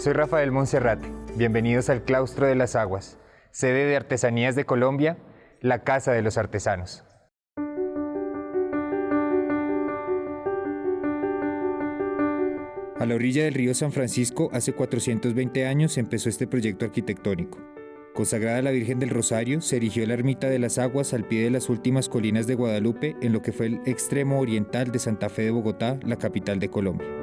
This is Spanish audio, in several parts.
Soy Rafael Monserrate. Bienvenidos al Claustro de las Aguas, sede de Artesanías de Colombia, la Casa de los Artesanos. A la orilla del río San Francisco, hace 420 años empezó este proyecto arquitectónico. Consagrada a la Virgen del Rosario, se erigió la ermita de las aguas al pie de las últimas colinas de Guadalupe, en lo que fue el extremo oriental de Santa Fe de Bogotá, la capital de Colombia.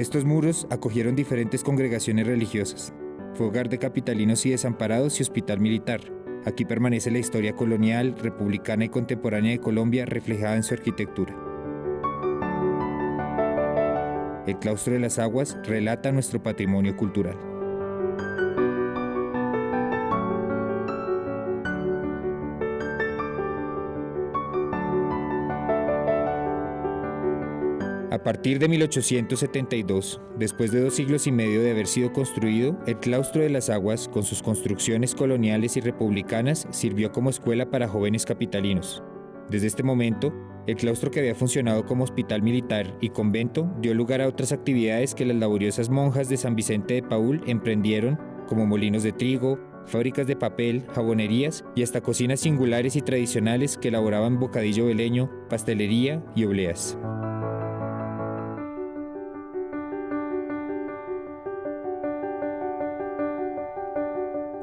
Estos muros acogieron diferentes congregaciones religiosas. Fue hogar de capitalinos y desamparados y hospital militar. Aquí permanece la historia colonial, republicana y contemporánea de Colombia reflejada en su arquitectura. El claustro de las aguas relata nuestro patrimonio cultural. A partir de 1872, después de dos siglos y medio de haber sido construido, el claustro de las aguas, con sus construcciones coloniales y republicanas, sirvió como escuela para jóvenes capitalinos. Desde este momento, el claustro que había funcionado como hospital militar y convento dio lugar a otras actividades que las laboriosas monjas de San Vicente de Paul emprendieron, como molinos de trigo, fábricas de papel, jabonerías y hasta cocinas singulares y tradicionales que elaboraban bocadillo veleño, pastelería y obleas.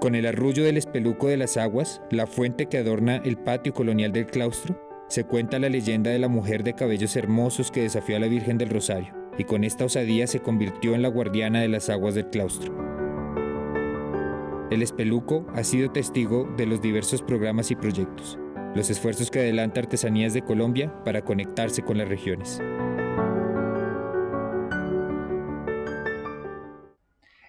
Con el arrullo del espeluco de las aguas, la fuente que adorna el patio colonial del claustro, se cuenta la leyenda de la mujer de cabellos hermosos que desafió a la Virgen del Rosario, y con esta osadía se convirtió en la guardiana de las aguas del claustro. El espeluco ha sido testigo de los diversos programas y proyectos, los esfuerzos que adelanta Artesanías de Colombia para conectarse con las regiones.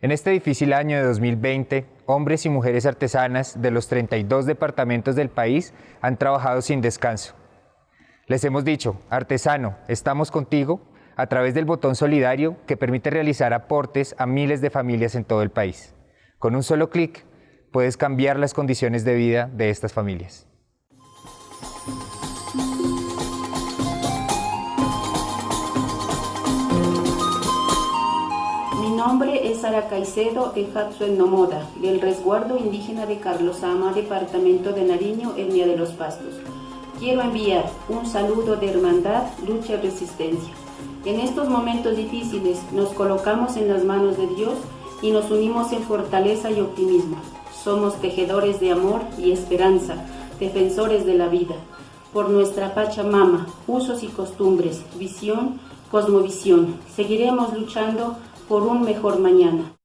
En este difícil año de 2020, hombres y mujeres artesanas de los 32 departamentos del país han trabajado sin descanso. Les hemos dicho, artesano, estamos contigo a través del botón solidario que permite realizar aportes a miles de familias en todo el país. Con un solo clic puedes cambiar las condiciones de vida de estas familias. Sara Caicedo Ejatzuen Nomoda, del resguardo indígena de Carlos Ama, departamento de Nariño, etnia de los Pastos. Quiero enviar un saludo de hermandad, lucha y resistencia. En estos momentos difíciles nos colocamos en las manos de Dios y nos unimos en fortaleza y optimismo. Somos tejedores de amor y esperanza, defensores de la vida. Por nuestra Pachamama, usos y costumbres, visión, cosmovisión, seguiremos luchando por un mejor mañana.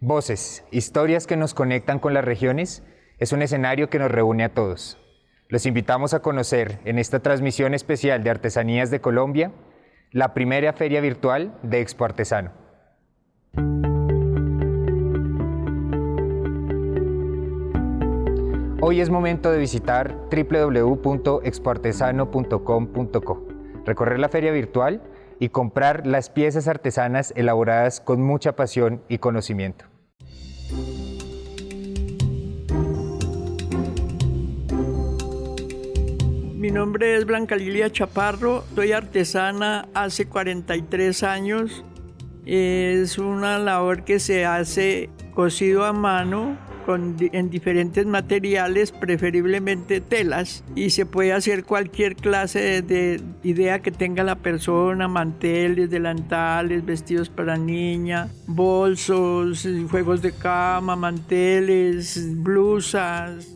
Voces, historias que nos conectan con las regiones, es un escenario que nos reúne a todos. Los invitamos a conocer en esta transmisión especial de Artesanías de Colombia la primera feria virtual de Expo Artesano. Hoy es momento de visitar www.expoartesano.com.co, recorrer la feria virtual y comprar las piezas artesanas elaboradas con mucha pasión y conocimiento. Mi nombre es Blanca Lilia Chaparro, soy artesana hace 43 años. Es una labor que se hace cosido a mano en diferentes materiales, preferiblemente telas, y se puede hacer cualquier clase de, idea que tenga la persona, manteles, delantales, vestidos para niña, bolsos, juegos de cama, manteles, blusas.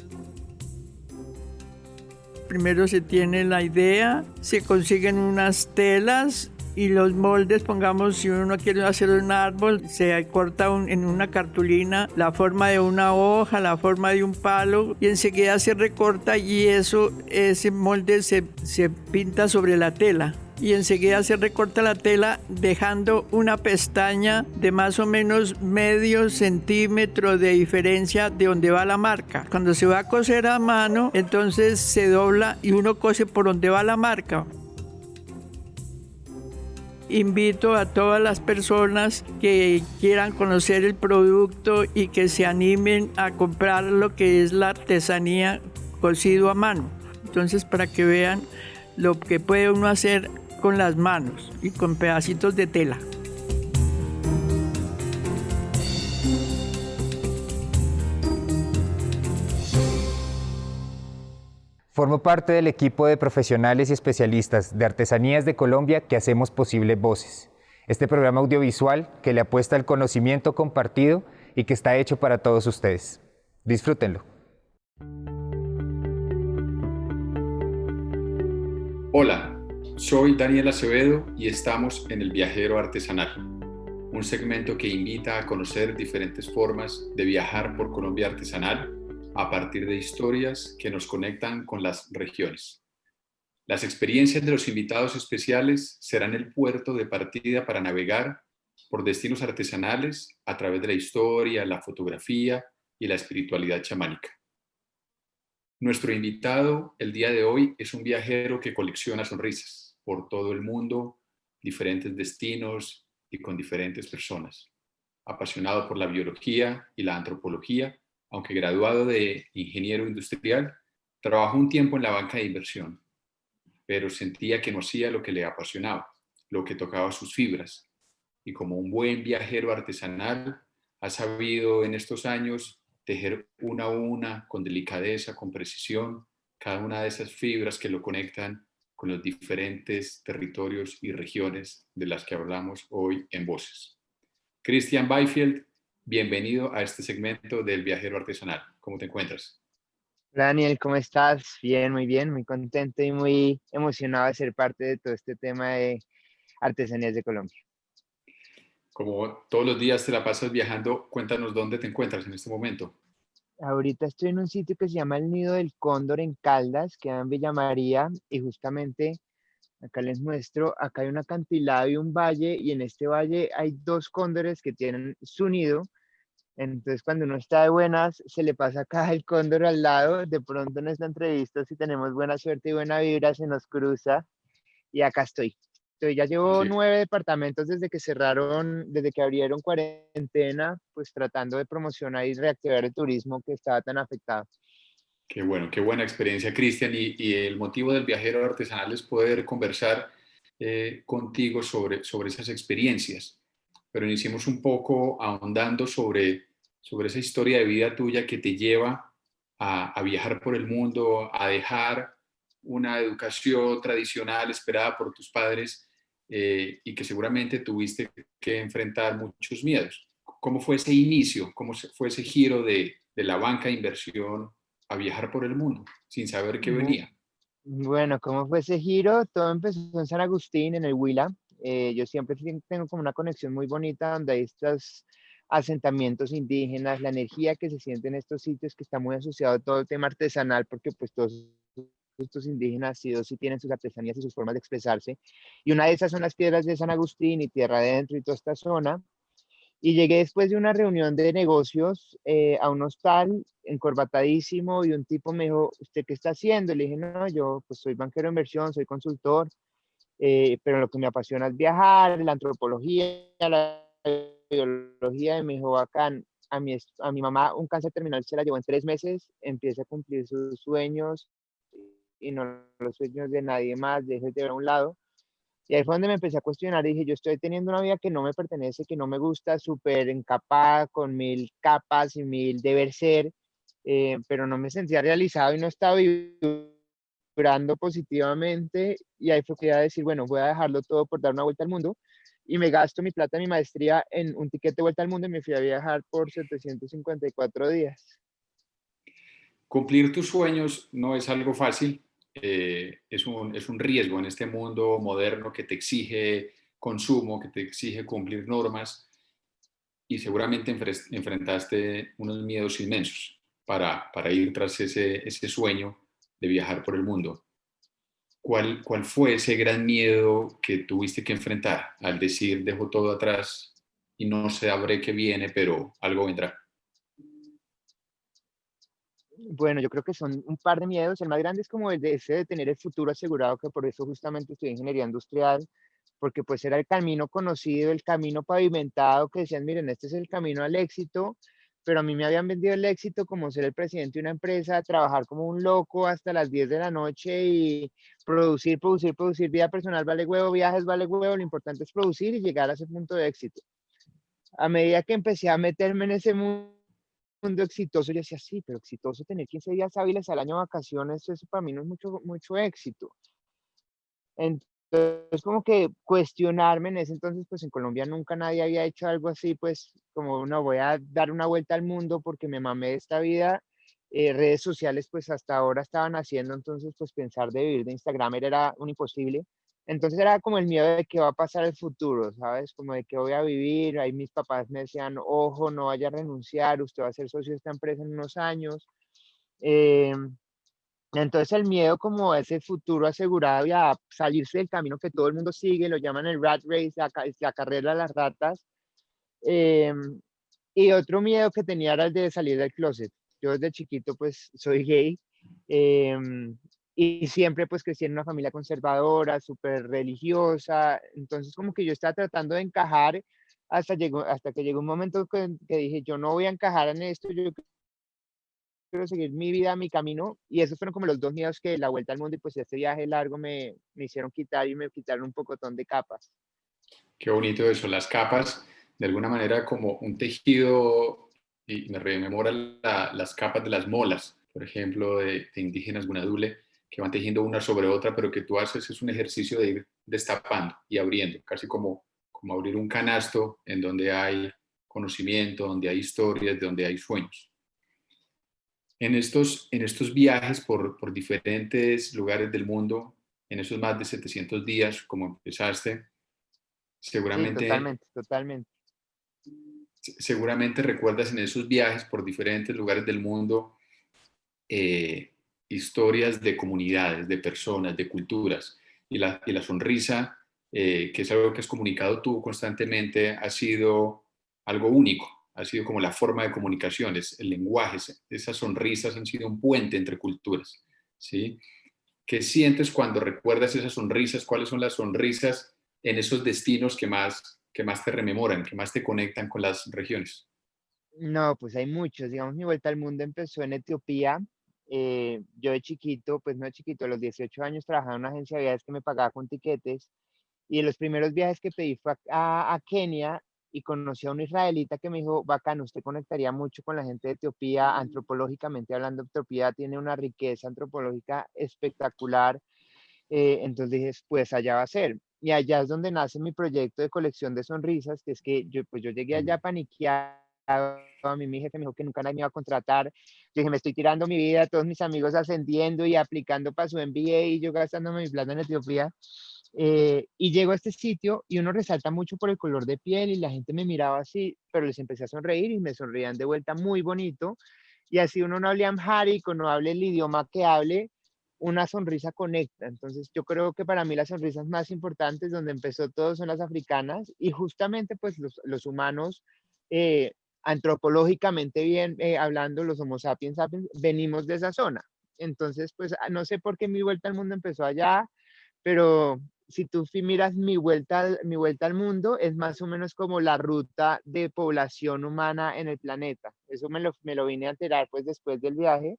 Primero se tiene la idea, se consiguen unas telas y los moldes, pongamos, si uno quiere hacer un árbol, se corta en una cartulina la forma de una hoja, la forma de un palo y enseguida se recorta y eso, ese molde se, se pinta sobre la tela y enseguida se recorta la tela dejando una pestaña de más o menos medio centímetro de diferencia de donde va la marca. Cuando se va a coser a mano, entonces se dobla y uno cose por donde va la marca invito a todas las personas que quieran conocer el producto y que se animen a comprar lo que es la artesanía cosido a mano. Entonces, para que vean lo que puede uno hacer con las manos y con pedacitos de tela. Formo parte del equipo de profesionales y especialistas de Artesanías de Colombia que hacemos posible Voces, este programa audiovisual que le apuesta al conocimiento compartido y que está hecho para todos ustedes. Disfrútenlo. Hola, soy Daniel Acevedo y estamos en El Viajero Artesanal, un segmento que invita a conocer diferentes formas de viajar por Colombia artesanal a partir de historias que nos conectan con las regiones. Las experiencias de los invitados especiales serán el puerto de partida para navegar por destinos artesanales a través de la historia, la fotografía y la espiritualidad chamánica. Nuestro invitado el día de hoy es un viajero que colecciona sonrisas por todo el mundo, diferentes destinos y con diferentes personas. Apasionado por la biología y la antropología, aunque graduado de ingeniero industrial, trabajó un tiempo en la banca de inversión, pero sentía que no hacía lo que le apasionaba, lo que tocaba sus fibras. Y como un buen viajero artesanal, ha sabido en estos años tejer una a una, con delicadeza, con precisión, cada una de esas fibras que lo conectan con los diferentes territorios y regiones de las que hablamos hoy en Voces. Christian Byfield Bienvenido a este segmento del Viajero Artesanal. ¿Cómo te encuentras? Daniel, ¿cómo estás? Bien, muy bien, muy contento y muy emocionado de ser parte de todo este tema de artesanías de Colombia. Como todos los días te la pasas viajando, cuéntanos dónde te encuentras en este momento. Ahorita estoy en un sitio que se llama el Nido del Cóndor en Caldas, que en Villa María, y justamente acá les muestro, acá hay un acantilado y un valle, y en este valle hay dos cóndores que tienen su nido, entonces, cuando uno está de buenas, se le pasa acá el cóndor al lado. De pronto en esta entrevista, si tenemos buena suerte y buena vibra, se nos cruza. Y acá estoy. estoy ya llevo nueve departamentos desde que cerraron, desde que abrieron cuarentena, pues tratando de promocionar y reactivar el turismo que estaba tan afectado. Qué bueno, qué buena experiencia, Cristian. Y, el motivo del viajero artesanal es poder conversar eh, contigo sobre, sobre esas experiencias. Pero iniciemos un poco ahondando sobre sobre esa historia de vida tuya que te lleva a, viajar por el mundo, a dejar una educación tradicional esperada por tus padres eh, y que seguramente tuviste que enfrentar muchos miedos. ¿Cómo fue ese inicio? ¿Cómo fue ese giro de, la banca de inversión a viajar por el mundo sin saber qué venía? Bueno, ¿cómo fue ese giro? Todo empezó en San Agustín, en el Huila. Eh, yo siempre tengo como una conexión muy bonita donde hay estas asentamientos indígenas, la energía que se siente en estos sitios que está muy asociado a todo el tema artesanal, porque pues todos estos indígenas sí sí tienen sus artesanías y sus formas de expresarse. Y una de esas son las piedras de San Agustín y Tierra Adentro y toda esta zona. Y llegué después de una reunión de negocios eh, a un hostal encorbatadísimo y un tipo me dijo, ¿usted qué está haciendo? Le dije, no, yo pues soy banquero de inversión, soy consultor, eh, pero lo que me apasiona es viajar, la antropología, la me dijo, bacán, a mi, a mi mamá un cáncer terminal se la llevó en tres meses, empieza a cumplir sus sueños y no los sueños de nadie más, deje de ver a un lado. Y ahí fue donde me empecé a cuestionar, dije, yo estoy teniendo una vida que no me pertenece, que no me gusta, súper encapada, con mil capas y mil deber ser, eh, pero no me sentía realizado y no estaba vibrando positivamente. Y ahí fue que iba a decir, bueno, voy a dejarlo todo por dar una vuelta al mundo y me gasto mi plata, mi maestría en un ticket de vuelta al mundo y me fui a viajar por 754 días. Cumplir tus sueños no es algo fácil, eh, es, un, es un riesgo en este mundo moderno que te exige consumo, que te exige cumplir normas y seguramente enfrentaste unos miedos inmensos para, para ir tras ese, ese sueño de viajar por el mundo. ¿Cuál, ¿Cuál fue ese gran miedo que tuviste que enfrentar al decir dejo todo atrás y no sabré qué viene, pero algo vendrá? Bueno, yo creo que son un par de miedos. El más grande es como el de ese de tener el futuro asegurado, que por eso justamente estudié ingeniería industrial, porque pues era el camino conocido, el camino pavimentado, que decían, miren, este es el camino al éxito, pero a mí me habían vendido el éxito como ser el presidente de una empresa, trabajar como un loco hasta las 10 de la noche y producir, producir, producir, vida personal vale huevo, viajes vale huevo, lo importante es producir y llegar a ese punto de éxito. A medida que empecé a meterme en ese mundo exitoso, yo decía, sí, pero exitoso tener 15 días hábiles al año de vacaciones, eso para mí no es mucho, mucho éxito. Entonces, como que cuestionarme en ese entonces, pues en Colombia nunca nadie había hecho algo así, pues como no voy a dar una vuelta al mundo porque me mamé de esta vida. Eh, redes sociales, pues hasta ahora estaban haciendo, entonces, pues pensar de vivir de Instagram era un imposible. Entonces era como el miedo de qué va a pasar el futuro, ¿sabes? Como de qué voy a vivir. Ahí mis papás me decían, ojo, no vaya a renunciar, usted va a ser socio de esta empresa en unos años. Eh, entonces el miedo como ese futuro asegurado y a salirse del camino que todo el mundo sigue, lo llaman el rat race, la, carrera de las ratas. Em, y otro miedo que tenía era el de salir del closet. Yo desde chiquito pues soy gay em, y siempre pues crecí en una familia conservadora, súper religiosa. Entonces como que yo estaba tratando de encajar hasta, llegó, hasta que llegó un momento que, dije, yo no voy a encajar en esto, quiero seguir mi vida, mi camino, y esos fueron como los dos miedos que la vuelta al mundo y pues este viaje largo me, me hicieron quitar y me quitaron un pocotón de capas. Qué bonito eso, las capas, de alguna manera como un tejido, y me rememora las capas de las molas, por ejemplo, de, indígenas gunadule, que van tejiendo una sobre otra, pero que tú haces es un ejercicio de ir destapando y abriendo, casi como, como abrir un canasto en donde hay conocimiento, donde hay historias, donde hay sueños. En estos, en estos viajes por, por diferentes lugares del mundo, en esos más de 700 días, como empezaste, seguramente... totalmente, totalmente. Seguramente recuerdas en esos viajes por diferentes lugares del mundo eh, historias de comunidades, de personas, de culturas. Y la, y la sonrisa, eh, que es algo que has comunicado tú constantemente, ha sido algo único ha sido como la forma de comunicación, es el lenguaje, esas sonrisas han sido un puente entre culturas, ¿sí? ¿Qué sientes cuando recuerdas esas sonrisas? ¿Cuáles son las sonrisas en esos destinos que más, que más te rememoran, que más te conectan con las regiones? No, pues hay muchos. Digamos, mi vuelta al mundo empezó en Etiopía. Eh, yo de chiquito, pues no de chiquito, a los 18 años trabajaba en una agencia de viajes que me pagaba con tiquetes. Y los primeros viajes que pedí fue a, a Kenia y conocí a un israelita que me dijo, bacán, usted conectaría mucho con la gente de Etiopía, antropológicamente hablando, Etiopía tiene una riqueza antropológica espectacular. Eh, entonces dije, pues allá va a ser. Y allá es donde nace mi proyecto de colección de sonrisas, que es que yo, pues yo llegué allá paniqueado, a mí mi jefe me dijo que nunca nadie me iba a contratar. Yo dije, me estoy tirando mi vida, todos mis amigos ascendiendo y aplicando para su MBA y yo gastándome mi plata en Etiopía. Eh, y llego a este sitio y uno resalta mucho por el color de piel y la gente me miraba así, pero les empecé a sonreír y me sonreían de vuelta muy bonito. Y así uno no hable amharico, no hable el idioma que hable, una sonrisa conecta. Entonces yo creo que para mí las sonrisas más importantes donde empezó todo son las africanas y justamente pues los, los humanos eh, antropológicamente bien eh, hablando, los homo sapiens sapiens, venimos de esa zona. Entonces pues ah, no sé por qué mi vuelta al mundo empezó allá, pero si tú miras mi vuelta, al, mi vuelta al mundo, es más o menos como la ruta de población humana en el planeta. Eso me lo, me lo vine a enterar pues después del viaje,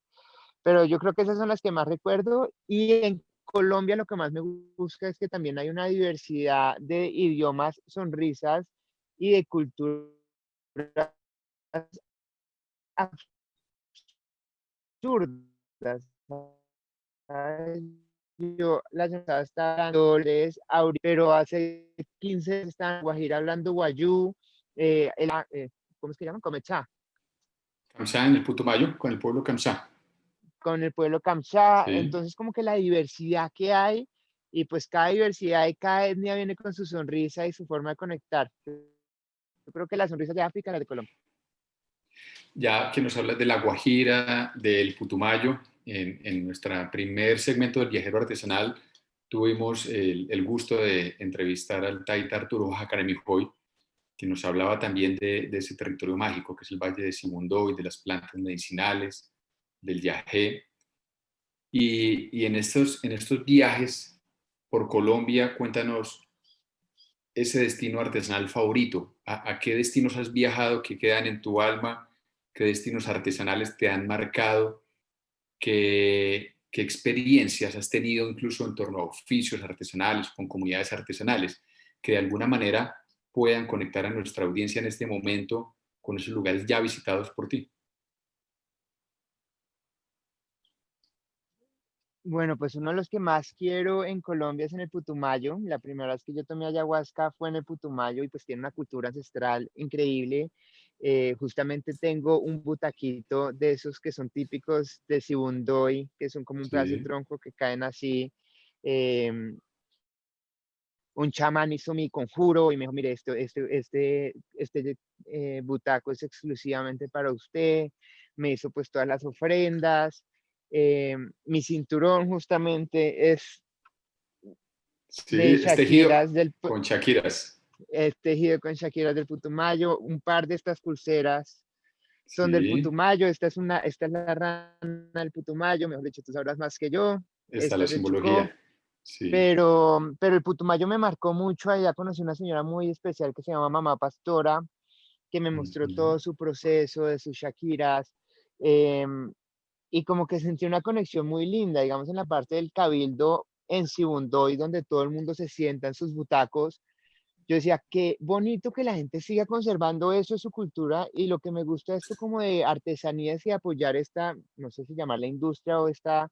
pero yo creo que esas son las que más recuerdo. Y en Colombia lo que más me gusta es que también hay una diversidad de idiomas, sonrisas y de culturas absurdas yo la semana está dándoles pero hace 15 están en Guajira hablando guayú, eh, eh, ¿cómo es que llaman? Comechá. Kamsá en el Putumayo, con el pueblo Kamsá. Con el pueblo Kamsá, entonces como que la diversidad que hay, y pues cada diversidad y cada etnia viene con su sonrisa y su forma de conectar. Yo creo que la sonrisa de África es la de Colombia. Ya que nos hablas de la Guajira, del Putumayo, en, nuestro primer segmento del viajero artesanal tuvimos el, gusto de entrevistar al Taita Arturo Jacaremijoy, que nos hablaba también de, ese territorio mágico que es el Valle de Simundoy, de las plantas medicinales, del yajé. Y, en, estos, en estos viajes por Colombia, cuéntanos ese destino artesanal favorito. ¿A, ¿A, qué destinos has viajado que quedan en tu alma qué destinos artesanales te han marcado, qué, qué experiencias has tenido incluso en torno a oficios artesanales, con comunidades artesanales, que de alguna manera puedan conectar a nuestra audiencia en este momento con esos lugares ya visitados por ti. Bueno, pues uno de los que más quiero en Colombia es en el Putumayo. La primera vez que yo tomé ayahuasca fue en el Putumayo y pues tiene una cultura ancestral increíble. Eh, justamente tengo un butaquito de esos que son típicos de Sibundoy, que son como un pedazo de tronco que caen así. Em, un chamán hizo mi conjuro y me dijo, mire, esto, este, este, este eh, butaco es exclusivamente para usted. Me hizo pues todas las ofrendas. Eh, mi cinturón justamente es sí, de tejido del, con Shakiras. Es tejido con Shakiras del Putumayo. Un par de estas pulseras son del Putumayo. Esta es, una, esta es la rana del Putumayo. Mejor dicho, tú sabrás más que yo. Esta es la simbología. Pero, pero el Putumayo me marcó mucho. Allá conocí una señora muy especial que se llama Mamá Pastora, que me mostró todo su proceso de sus Shakiras. Em, y como que sentí una conexión muy linda, digamos, en la parte del cabildo en Sibundoy, donde todo el mundo se sienta en sus butacos. Yo decía, qué bonito que la gente siga conservando eso, su cultura, y lo que me gusta esto como de artesanías y apoyar esta, no sé si llamarla industria o esta,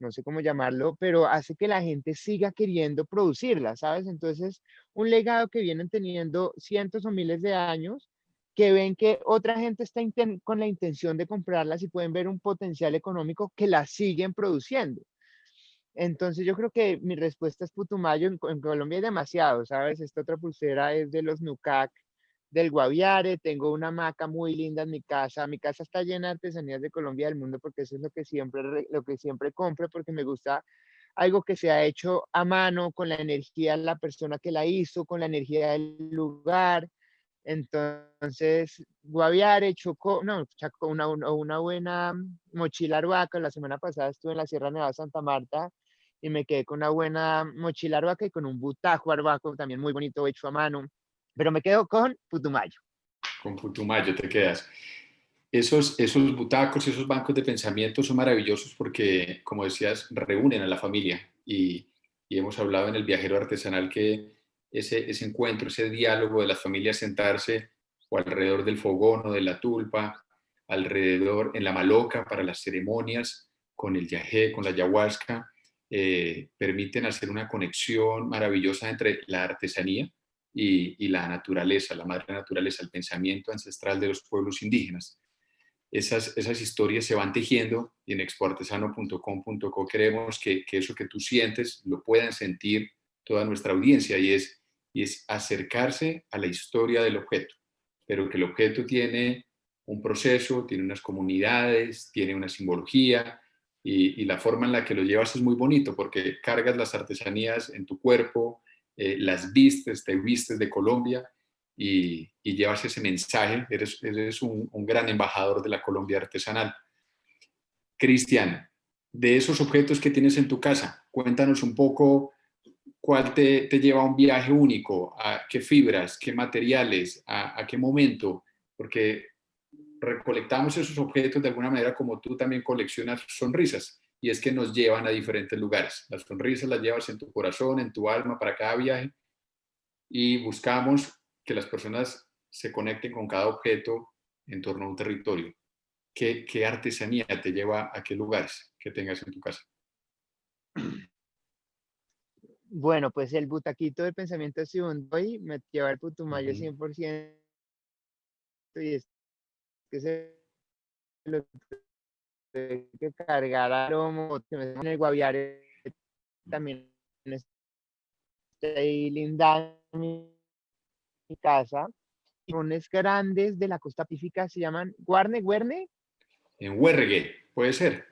no sé cómo llamarlo, pero hace que la gente siga queriendo producirla, ¿sabes? Entonces, un legado que vienen teniendo cientos o miles de años que ven que otra gente está con la intención de comprarlas y pueden ver un potencial económico que las siguen produciendo. Entonces yo creo que mi respuesta es Putumayo. En, Colombia hay demasiado, ¿sabes? Esta otra pulsera es de los Nucac del Guaviare. Tengo una maca muy linda en mi casa. Mi casa está llena de artesanías de Colombia del mundo porque eso es lo que siempre, lo que siempre compro porque me gusta algo que se ha hecho a mano con la energía de la persona que la hizo, con la energía del lugar entonces, Guaviare, Chocó, no, una, una buena mochila arhuaca. La semana pasada estuve en la Sierra Nevada Santa Marta y me quedé con una buena mochila arhuaca y con un butajo arhuaco también muy bonito hecho a mano. Pero me quedo con Putumayo. Con Putumayo te quedas. Esos, esos butacos, esos bancos de pensamiento son maravillosos porque, como decías, reúnen a la familia y, y hemos hablado en el viajero artesanal que ese, ese encuentro, ese diálogo de las familias sentarse o alrededor del fogón o de la tulpa, alrededor en la maloca para las ceremonias, con el yajé, con la ayahuasca, eh, permiten hacer una conexión maravillosa entre la artesanía y, la naturaleza, la madre naturaleza, el pensamiento ancestral de los pueblos indígenas. Esas, historias se van tejiendo y en expoartesano.com.co queremos que, eso que tú sientes lo puedan sentir toda nuestra audiencia y es acercarse a la historia del objeto, pero que el objeto tiene un proceso, tiene unas comunidades, tiene una simbología y, la forma en la que lo llevas es muy bonito porque cargas las artesanías en tu cuerpo, eh, las vistes, te vistes de Colombia y, llevas ese mensaje, eres, eres un, gran embajador de la Colombia artesanal. Cristian, de esos objetos que tienes en tu casa, cuéntanos un poco cuál te, lleva a un viaje único, a qué fibras, qué materiales, a, qué momento, porque recolectamos esos objetos de alguna manera como tú también coleccionas sonrisas, y es que nos llevan a diferentes lugares. Las sonrisas las llevas en tu corazón, en tu alma para cada viaje, y buscamos que las personas se conecten con cada objeto en torno a un territorio. ¿Qué, qué artesanía te lleva a qué lugares que tengas en tu casa? Bueno, pues el butaquito del pensamiento hoy me lleva al Putumayo 100% y es que se lo que cargar a lomo, en el Guaviare también estoy linda mi, mi casa. Unos grandes de la costa pífica se llaman Guarne, Guerne. En Huergue, puede ser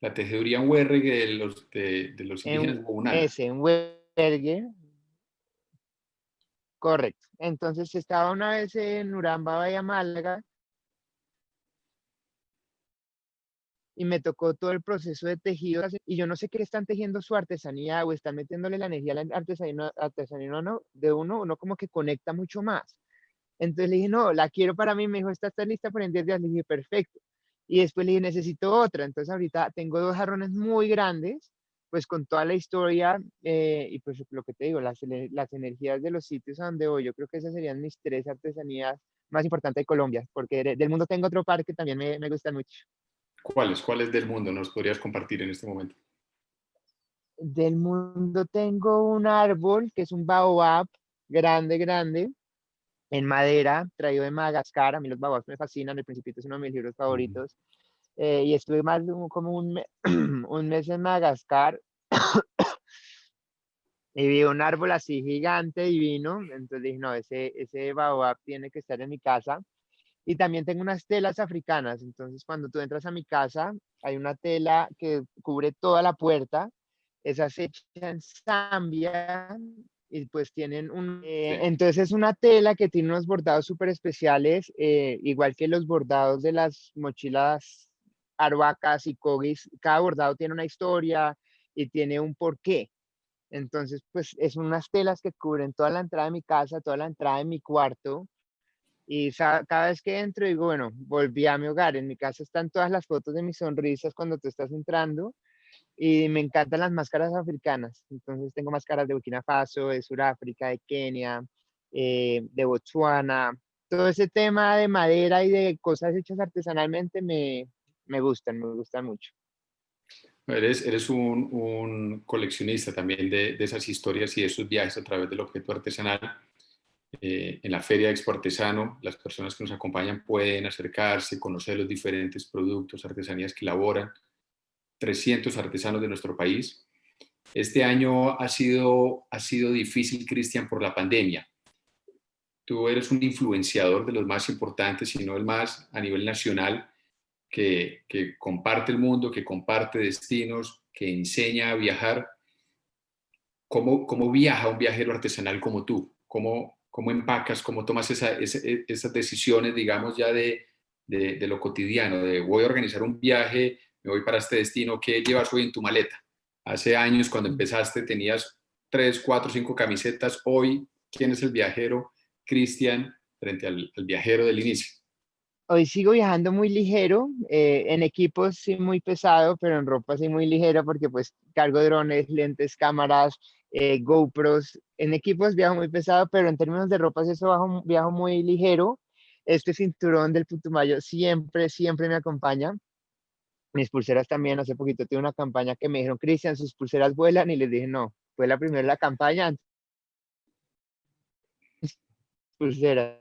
la tejeduría en huergue de los, de, los indígenas Es en huergue. Correcto. Entonces estaba una vez en Uramba, Bahía Málaga, y me tocó todo el proceso de tejido y yo no sé qué están tejiendo su artesanía o están metiéndole la energía a la artesanía, artesanía no, de uno, uno como que conecta mucho más. Entonces le dije, no, la quiero para mí, me dijo, ¿está, está lista para en 10 días? Le dije, perfecto. Y después le dije, necesito otra. Entonces ahorita tengo dos jarrones muy grandes, pues con toda la historia eh, y pues lo que te digo, las, las energías de los sitios a donde voy, yo creo que esas serían mis tres artesanías más importantes de Colombia, porque del mundo tengo otro par que también me, me gustan mucho. ¿Cuáles? ¿Cuáles del mundo nos podrías compartir en este momento? Del mundo tengo un árbol que es un baobab grande, grande, en madera, traído de Madagascar. A mí los baobabs me fascinan, El Principito es uno de mis libros favoritos. Eh, y estuve más de un, como un, un mes en Madagascar y vi un árbol así gigante, divino. Entonces dije, no, ese, ese baobab tiene que estar en mi casa. Y también tengo unas telas africanas. Entonces cuando tú entras a mi casa, hay una tela que cubre toda la puerta. Esa se hecha en Zambia y pues tienen un... Eh, entonces es una tela que tiene unos bordados súper especiales, eh, igual que los bordados de las mochilas arhuacas y cogis. Cada bordado tiene una historia y tiene un porqué. Entonces, pues es unas telas que cubren toda la entrada de mi casa, toda la entrada de mi cuarto. Y cada vez que entro digo, bueno, volví a mi hogar. En mi casa están todas las fotos de mis sonrisas cuando tú estás entrando. Y me encantan las máscaras africanas. Entonces tengo máscaras de Burkina Faso, de Sudáfrica, de Kenia, eh, de Botswana. Todo ese tema de madera y de cosas hechas artesanalmente me, me gustan, me gustan mucho. Eres, eres un, un coleccionista también de, de, esas historias y de esos viajes a través del objeto artesanal. Eh, en la Feria de Expo Artesano, las personas que nos acompañan pueden acercarse, conocer los diferentes productos, artesanías que elaboran 300 artesanos de nuestro país. Este año ha sido, ha sido difícil, Cristian, por la pandemia. Tú eres un influenciador de los más importantes, si no el más a nivel nacional, que, comparte el mundo, que comparte destinos, que enseña a viajar. ¿Cómo, cómo viaja un viajero artesanal como tú? ¿Cómo, cómo empacas, cómo tomas esas decisiones, digamos, ya de, de, lo cotidiano, de voy a organizar un viaje, me voy para este destino, ¿qué llevas hoy en tu maleta? Hace años, cuando empezaste, tenías tres, cuatro, cinco camisetas. Hoy, ¿quién es el viajero, Cristian, frente al, al viajero del inicio? hoy sigo viajando muy ligero, eh, en equipos sí muy pesado, pero en ropa sí muy ligero porque pues cargo drones, lentes, cámaras, eh, GoPros. En equipos viajo muy pesado, pero en términos de ropa eso bajo, viajo muy ligero. Este cinturón del Putumayo siempre, siempre me acompaña. Mis pulseras también, hace poquito tuve una campaña que me dijeron, Cristian, sus pulseras vuelan y les dije, no, fue la primera la campaña. pulseras.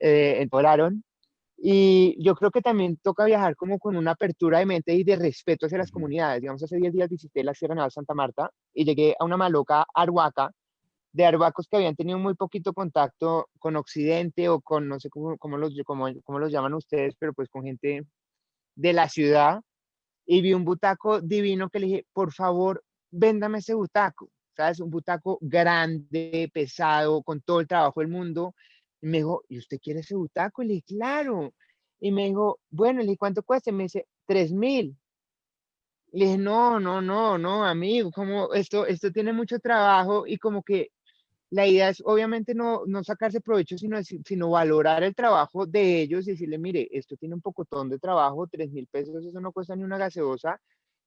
Eh, volaron y yo creo que también toca viajar como con una apertura de mente y de respeto hacia las comunidades. Digamos, hace 10 días visité la Sierra Nevada de Santa Marta y llegué a una maloca arhuaca de arhuacos que habían tenido muy poquito contacto con Occidente o con, no sé cómo, cómo los, cómo, cómo los llaman ustedes, pero pues con gente de la ciudad. Y vi un butaco divino que le dije, por favor, véndame ese butaco. ¿Sabes? Un butaco grande, pesado, con todo el trabajo del mundo y me dijo, ¿y usted quiere ese butaco? Y le dije, claro. Y me dijo, bueno, le dije, ¿cuánto cuesta? Y me dice, tres mil. Le dije, no, no, no, no, amigo, como esto, esto tiene mucho trabajo y como que la idea es obviamente no, no sacarse provecho, sino, sino valorar el trabajo de ellos y decirle, mire, esto tiene un pocotón de trabajo, tres mil pesos, eso no cuesta ni una gaseosa,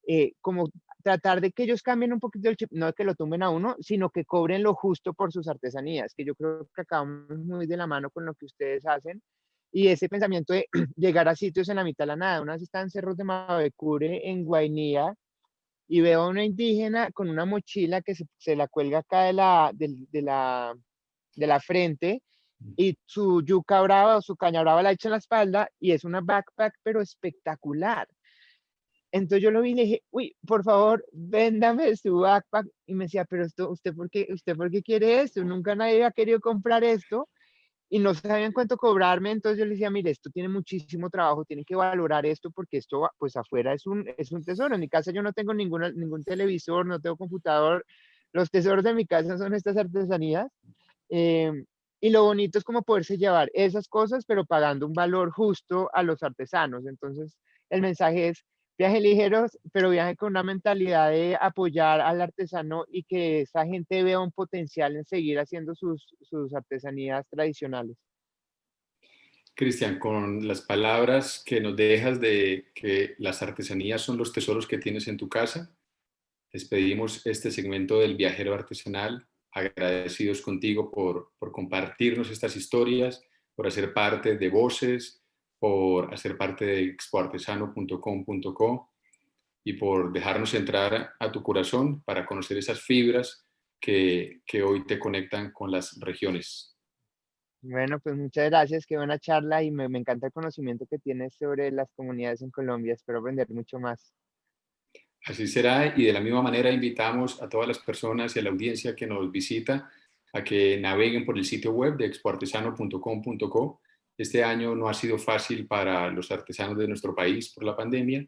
eh, como tratar de que ellos cambien un poquito el chip, no de que lo tumben a uno, sino que cobren lo justo por sus artesanías, que yo creo que acabamos muy de la mano con lo que ustedes hacen. Y ese pensamiento de llegar a sitios en la mitad de la nada, una vez está en Cerros de Mavecure, en Guainía, y veo a una indígena con una mochila que se, se la cuelga acá de la, de, de, la, de la frente, y su yuca brava o su caña brava la echa en la espalda, y es una backpack, pero espectacular entonces yo lo vi y le dije, uy, por favor, véndame su backpack. Y me decía, pero esto, ¿usted por qué, usted por qué quiere esto? Nunca nadie ha querido comprar esto y no sabían cuánto cobrarme. Entonces yo le decía, mire, esto tiene muchísimo trabajo, tiene que valorar esto porque esto, pues afuera es un, es un tesoro. En mi casa yo no tengo ninguna, ningún televisor, no tengo computador. Los tesoros de mi casa son estas artesanías. Em, y lo bonito es como poderse llevar esas cosas, pero pagando un valor justo a los artesanos. Entonces, el mensaje es, viaje ligero, pero viaje con una mentalidad de apoyar al artesano y que esa gente vea un potencial en seguir haciendo sus, sus artesanías tradicionales. Cristian, con las palabras que nos dejas de que las artesanías son los tesoros que tienes en tu casa, despedimos este segmento del viajero artesanal, agradecidos contigo por, por compartirnos estas historias, por hacer parte de Voces, por hacer parte de expoartesano.com.co y por dejarnos entrar a tu corazón para conocer esas fibras que, que hoy te conectan con las regiones. Bueno, pues muchas gracias, qué buena charla y me, me, encanta el conocimiento que tienes sobre las comunidades en Colombia, espero aprender mucho más. Así será y de la misma manera invitamos a todas las personas y a la audiencia que nos visita a que naveguen por el sitio web de expoartesano.com.co este año no ha sido fácil para los artesanos de nuestro país por la pandemia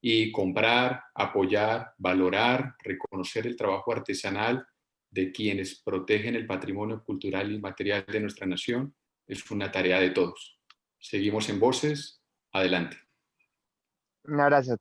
y comprar, apoyar, valorar, reconocer el trabajo artesanal de quienes protegen el patrimonio cultural y material de nuestra nación es una tarea de todos. Seguimos en Voces. Adelante. Un abrazo.